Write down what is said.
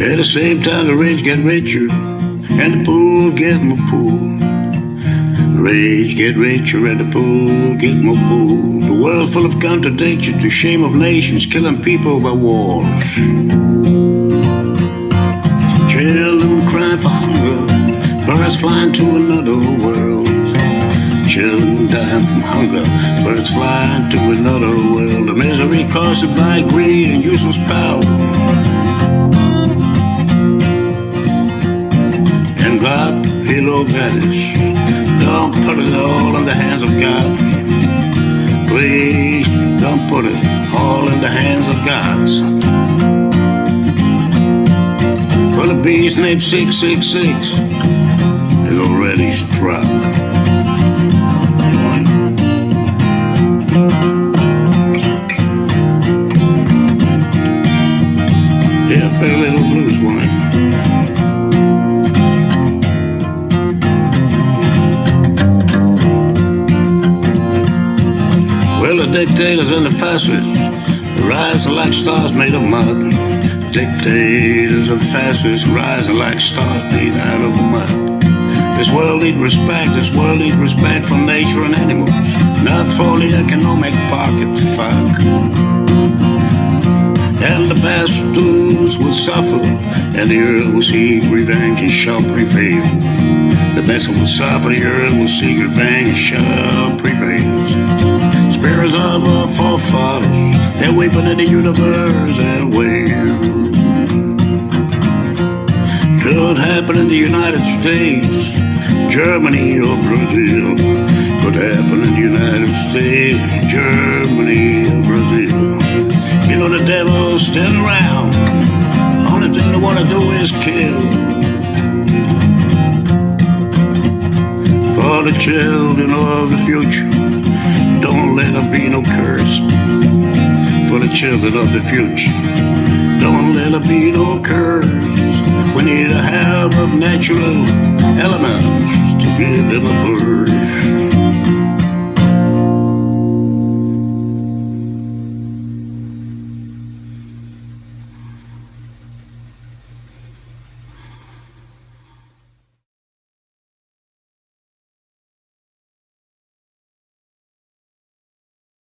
At the same time, the rich get richer and the poor get more poor. The rich get richer and the poor get more poor. The world full of contradictions, the shame of nations, killing people by wars. Children crying for hunger, birds flying to another world. Children dying from hunger, birds flying to another world. The misery caused by greed and useless power. God, He looks at. Don't put it all in the hands of God. Please don't put it all in the hands of God. For the beast named 666 has already struck. Dictators and the fascists rising like stars made of mud. Dictators and fascists rising like stars made out of mud. This world needs respect. This world needs respect for nature and animals, not for the economic pocket fuck. And the bastards will suffer, and the earth will seek revenge and shall prevail. The best will suffer, the earth will seek revenge and shall prevail. Spirits of our forefathers, they're weeping in the universe and wail. Could happen in the United States, Germany or Brazil. Could happen in the United States, Germany or Brazil. You know the devil's still around. Only thing they wanna do is kill. The children of the future, don't let there be no curse. For the children of the future, don't let there be no curse. We need a help of natural elements to give them a birth.